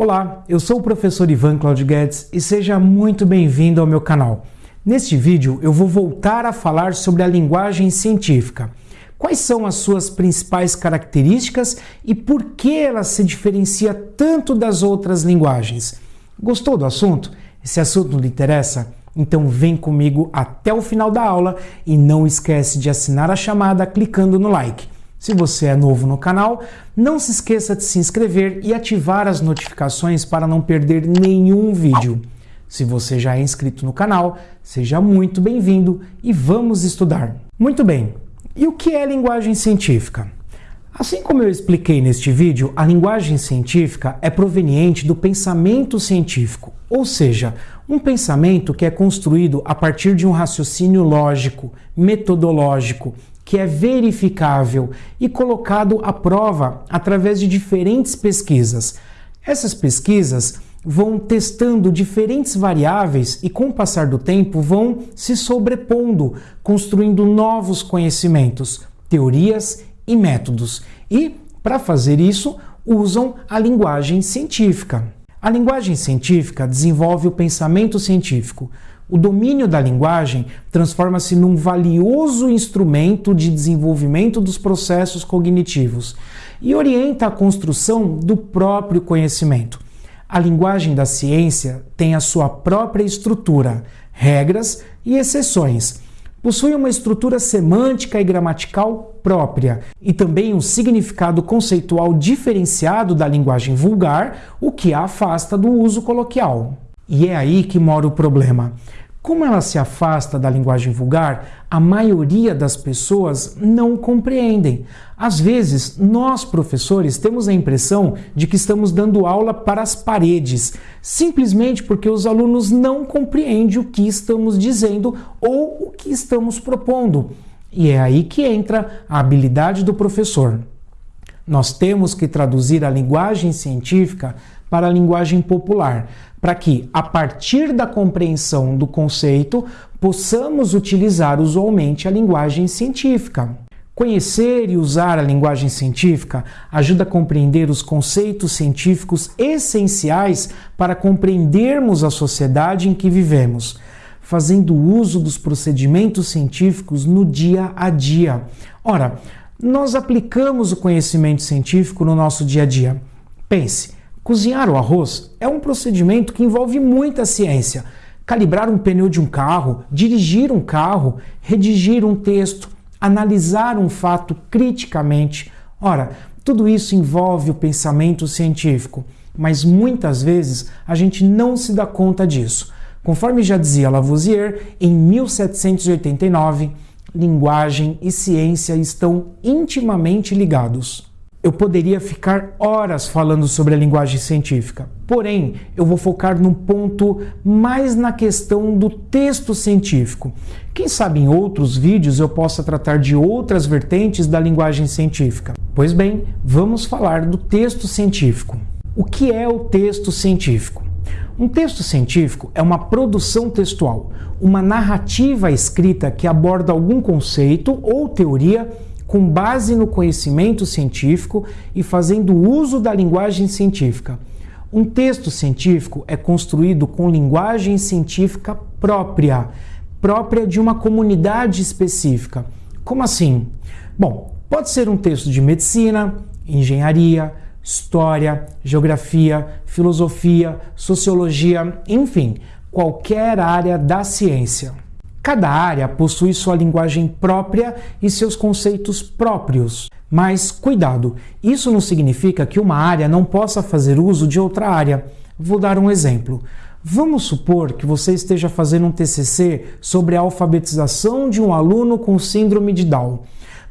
Olá, eu sou o professor Ivan Claudio Guedes e seja muito bem-vindo ao meu canal. Neste vídeo eu vou voltar a falar sobre a linguagem científica. Quais são as suas principais características e por que ela se diferencia tanto das outras linguagens? Gostou do assunto? Esse assunto lhe interessa? Então vem comigo até o final da aula e não esquece de assinar a chamada clicando no like. Se você é novo no canal, não se esqueça de se inscrever e ativar as notificações para não perder nenhum vídeo. Se você já é inscrito no canal, seja muito bem-vindo e vamos estudar. Muito bem, e o que é linguagem científica? Assim como eu expliquei neste vídeo, a linguagem científica é proveniente do pensamento científico, ou seja, um pensamento que é construído a partir de um raciocínio lógico, metodológico, que é verificável e colocado à prova através de diferentes pesquisas. Essas pesquisas vão testando diferentes variáveis e, com o passar do tempo, vão se sobrepondo, construindo novos conhecimentos, teorias e métodos. E, para fazer isso, usam a linguagem científica. A linguagem científica desenvolve o pensamento científico, o domínio da linguagem transforma-se num valioso instrumento de desenvolvimento dos processos cognitivos e orienta a construção do próprio conhecimento. A linguagem da ciência tem a sua própria estrutura, regras e exceções. Possui uma estrutura semântica e gramatical própria e também um significado conceitual diferenciado da linguagem vulgar, o que a afasta do uso coloquial. E é aí que mora o problema. Como ela se afasta da linguagem vulgar, a maioria das pessoas não compreendem. Às vezes, nós professores temos a impressão de que estamos dando aula para as paredes, simplesmente porque os alunos não compreendem o que estamos dizendo ou o que estamos propondo. E é aí que entra a habilidade do professor. Nós temos que traduzir a linguagem científica para a linguagem popular, para que, a partir da compreensão do conceito, possamos utilizar usualmente a linguagem científica. Conhecer e usar a linguagem científica ajuda a compreender os conceitos científicos essenciais para compreendermos a sociedade em que vivemos, fazendo uso dos procedimentos científicos no dia a dia. Ora, nós aplicamos o conhecimento científico no nosso dia a dia. Pense, Cozinhar o arroz é um procedimento que envolve muita ciência. Calibrar um pneu de um carro, dirigir um carro, redigir um texto, analisar um fato criticamente. Ora, tudo isso envolve o pensamento científico, mas muitas vezes a gente não se dá conta disso. Conforme já dizia Lavoisier, em 1789, linguagem e ciência estão intimamente ligados. Eu poderia ficar horas falando sobre a linguagem científica, porém, eu vou focar num ponto mais na questão do texto científico. Quem sabe em outros vídeos eu possa tratar de outras vertentes da linguagem científica. Pois bem, vamos falar do texto científico. O que é o texto científico? Um texto científico é uma produção textual, uma narrativa escrita que aborda algum conceito ou teoria com base no conhecimento científico e fazendo uso da linguagem científica. Um texto científico é construído com linguagem científica própria, própria de uma comunidade específica. Como assim? Bom, pode ser um texto de medicina, engenharia, história, geografia, filosofia, sociologia, enfim, qualquer área da ciência. Cada área possui sua linguagem própria e seus conceitos próprios. Mas cuidado, isso não significa que uma área não possa fazer uso de outra área. Vou dar um exemplo. Vamos supor que você esteja fazendo um TCC sobre a alfabetização de um aluno com síndrome de Down.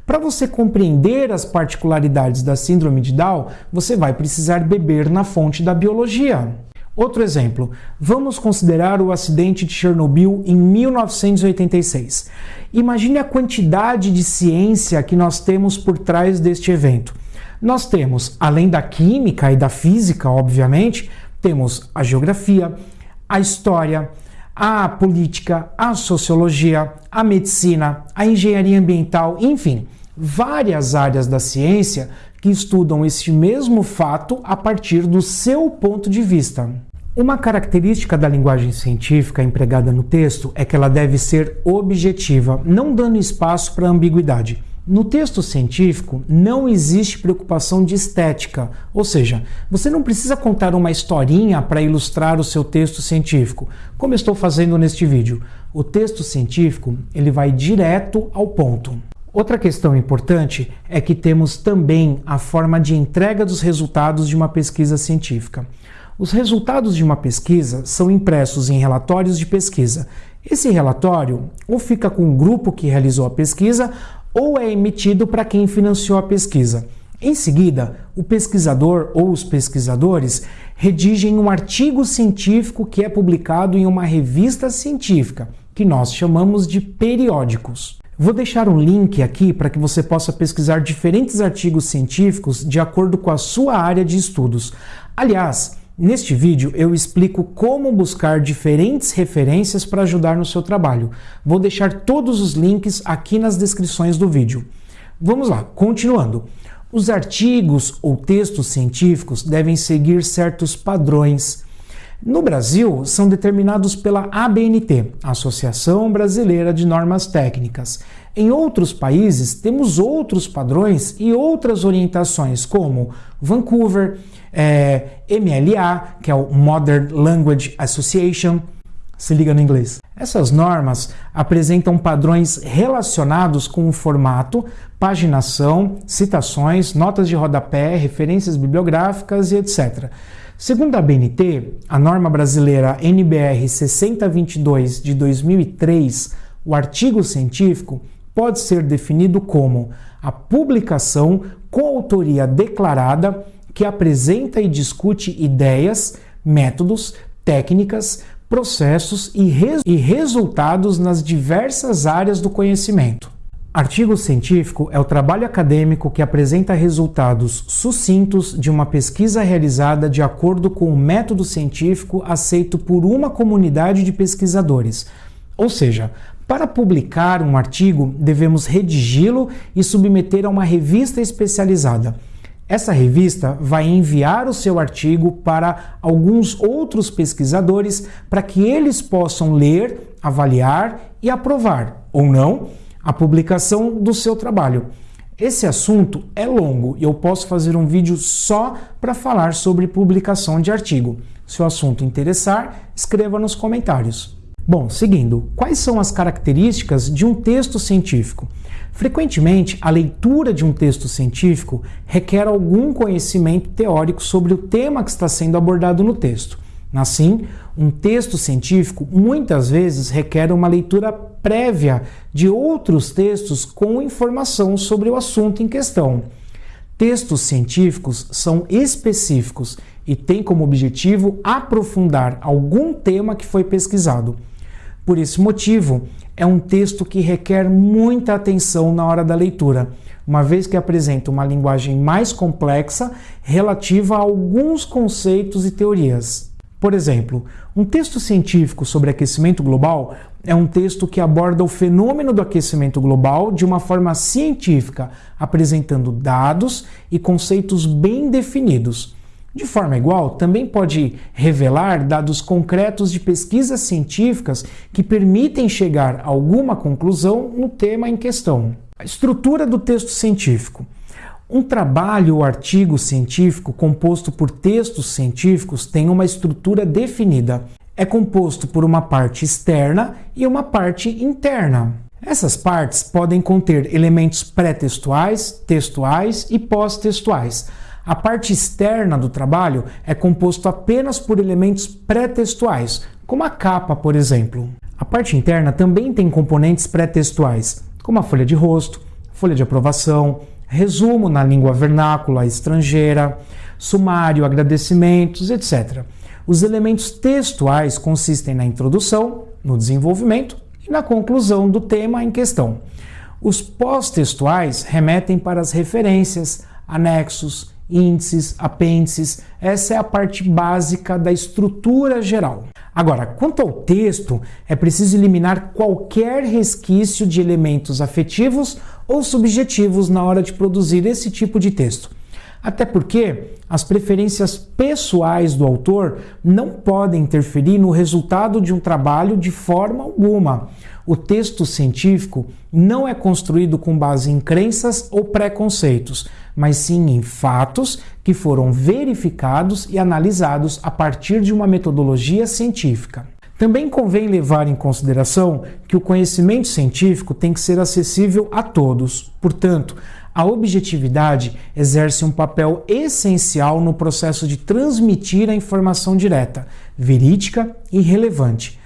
Para você compreender as particularidades da síndrome de Down, você vai precisar beber na fonte da biologia. Outro exemplo, vamos considerar o acidente de Chernobyl em 1986. Imagine a quantidade de ciência que nós temos por trás deste evento. Nós temos, além da química e da física, obviamente, temos a geografia, a história, a política, a sociologia, a medicina, a engenharia ambiental, enfim, várias áreas da ciência que estudam este mesmo fato a partir do seu ponto de vista. Uma característica da linguagem científica empregada no texto é que ela deve ser objetiva, não dando espaço para ambiguidade. No texto científico não existe preocupação de estética, ou seja, você não precisa contar uma historinha para ilustrar o seu texto científico, como estou fazendo neste vídeo. O texto científico ele vai direto ao ponto. Outra questão importante é que temos também a forma de entrega dos resultados de uma pesquisa científica. Os resultados de uma pesquisa são impressos em relatórios de pesquisa. Esse relatório ou fica com o grupo que realizou a pesquisa ou é emitido para quem financiou a pesquisa. Em seguida, o pesquisador ou os pesquisadores redigem um artigo científico que é publicado em uma revista científica, que nós chamamos de periódicos. Vou deixar um link aqui para que você possa pesquisar diferentes artigos científicos de acordo com a sua área de estudos. Aliás, Neste vídeo eu explico como buscar diferentes referências para ajudar no seu trabalho. Vou deixar todos os links aqui nas descrições do vídeo. Vamos lá, continuando. Os artigos ou textos científicos devem seguir certos padrões. No Brasil, são determinados pela ABNT, Associação Brasileira de Normas Técnicas. Em outros países, temos outros padrões e outras orientações, como Vancouver, é, MLA, que é o Modern Language Association. Se liga no inglês. Essas normas apresentam padrões relacionados com o formato, paginação, citações, notas de rodapé, referências bibliográficas e etc. Segundo a BNT, a norma brasileira NBR 6022 de 2003, o artigo científico pode ser definido como a publicação com autoria declarada que apresenta e discute ideias, métodos, técnicas, processos e, res e resultados nas diversas áreas do conhecimento. Artigo científico é o trabalho acadêmico que apresenta resultados sucintos de uma pesquisa realizada de acordo com o método científico aceito por uma comunidade de pesquisadores, ou seja, para publicar um artigo, devemos redigi-lo e submeter a uma revista especializada. Essa revista vai enviar o seu artigo para alguns outros pesquisadores para que eles possam ler, avaliar e aprovar, ou não, a publicação do seu trabalho. Esse assunto é longo e eu posso fazer um vídeo só para falar sobre publicação de artigo. Se o assunto interessar, escreva nos comentários. Bom, seguindo, quais são as características de um texto científico? Frequentemente, a leitura de um texto científico requer algum conhecimento teórico sobre o tema que está sendo abordado no texto. Assim, um texto científico muitas vezes requer uma leitura prévia de outros textos com informação sobre o assunto em questão. Textos científicos são específicos e têm como objetivo aprofundar algum tema que foi pesquisado. Por esse motivo, é um texto que requer muita atenção na hora da leitura, uma vez que apresenta uma linguagem mais complexa relativa a alguns conceitos e teorias. Por exemplo, um texto científico sobre aquecimento global é um texto que aborda o fenômeno do aquecimento global de uma forma científica, apresentando dados e conceitos bem definidos. De forma igual, também pode revelar dados concretos de pesquisas científicas que permitem chegar a alguma conclusão no tema em questão. A estrutura do texto científico. Um trabalho ou artigo científico composto por textos científicos tem uma estrutura definida. É composto por uma parte externa e uma parte interna. Essas partes podem conter elementos pré-textuais, textuais e pós-textuais. A parte externa do trabalho é composto apenas por elementos pré-textuais, como a capa, por exemplo. A parte interna também tem componentes pré-textuais, como a folha de rosto, folha de aprovação, resumo na língua vernácula estrangeira, sumário, agradecimentos, etc. Os elementos textuais consistem na introdução, no desenvolvimento e na conclusão do tema em questão. Os pós-textuais remetem para as referências, anexos, índices, apêndices. Essa é a parte básica da estrutura geral. Agora, quanto ao texto, é preciso eliminar qualquer resquício de elementos afetivos ou subjetivos na hora de produzir esse tipo de texto. Até porque as preferências pessoais do autor não podem interferir no resultado de um trabalho de forma alguma. O texto científico não é construído com base em crenças ou preconceitos, mas sim em fatos que foram verificados e analisados a partir de uma metodologia científica. Também convém levar em consideração que o conhecimento científico tem que ser acessível a todos. Portanto, a objetividade exerce um papel essencial no processo de transmitir a informação direta, verídica e relevante.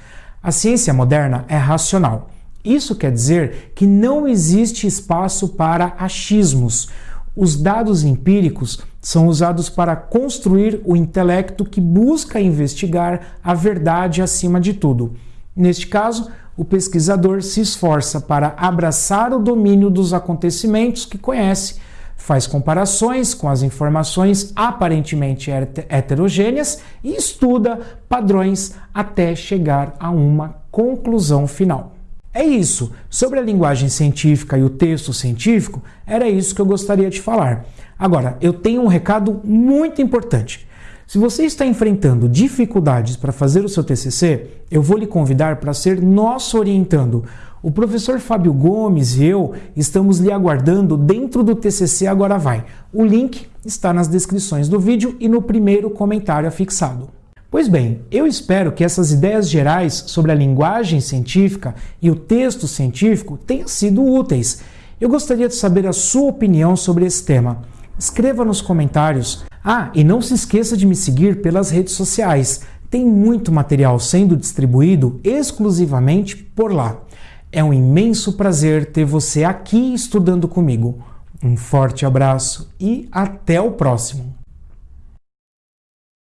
A ciência moderna é racional. Isso quer dizer que não existe espaço para achismos. Os dados empíricos são usados para construir o intelecto que busca investigar a verdade acima de tudo. Neste caso, o pesquisador se esforça para abraçar o domínio dos acontecimentos que conhece, faz comparações com as informações aparentemente heterogêneas e estuda padrões até chegar a uma conclusão final. É isso. Sobre a linguagem científica e o texto científico, era isso que eu gostaria de falar. Agora, eu tenho um recado muito importante. Se você está enfrentando dificuldades para fazer o seu TCC, eu vou lhe convidar para ser nosso orientando. O professor Fábio Gomes e eu estamos lhe aguardando dentro do TCC Agora Vai. O link está nas descrições do vídeo e no primeiro comentário afixado. Pois bem, eu espero que essas ideias gerais sobre a linguagem científica e o texto científico tenham sido úteis. Eu gostaria de saber a sua opinião sobre esse tema. Escreva nos comentários. Ah, e não se esqueça de me seguir pelas redes sociais. Tem muito material sendo distribuído exclusivamente por lá. É um imenso prazer ter você aqui estudando comigo. Um forte abraço e até o próximo!